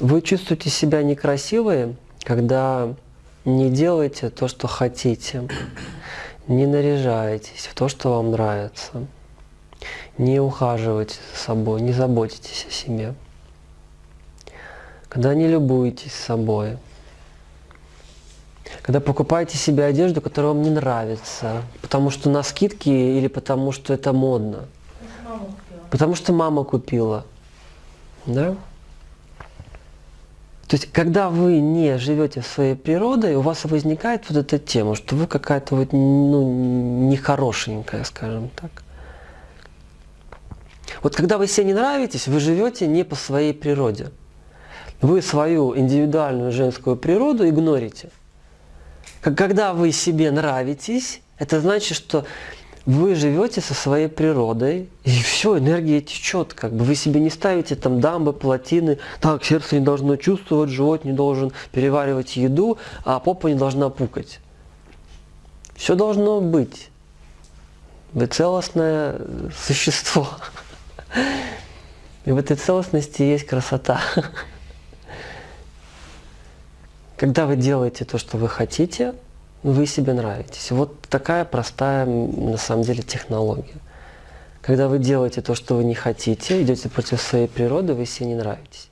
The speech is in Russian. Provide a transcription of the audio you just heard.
Вы чувствуете себя некрасивой, когда не делаете то, что хотите, не наряжаетесь в то, что вам нравится, не ухаживаете за собой, не заботитесь о себе, когда не любуетесь собой, когда покупаете себе одежду, которая вам не нравится, потому что на скидке или потому что это модно. Потому что мама купила. Да? То есть, когда вы не живете своей природой, у вас возникает вот эта тема, что вы какая-то вот, ну, нехорошенькая, скажем так. Вот когда вы себе не нравитесь, вы живете не по своей природе. Вы свою индивидуальную женскую природу игнорите. Когда вы себе нравитесь, это значит, что вы живете со своей природой, и все, энергия течет, как бы вы себе не ставите там дамбы, плотины, так, сердце не должно чувствовать, живот не должен переваривать еду, а попа не должна пукать. Все должно быть. Вы целостное существо. И в этой целостности есть красота. Когда вы делаете то, что вы хотите, вы себе нравитесь. Вот такая простая, на самом деле, технология. Когда вы делаете то, что вы не хотите, идете против своей природы, вы себе не нравитесь.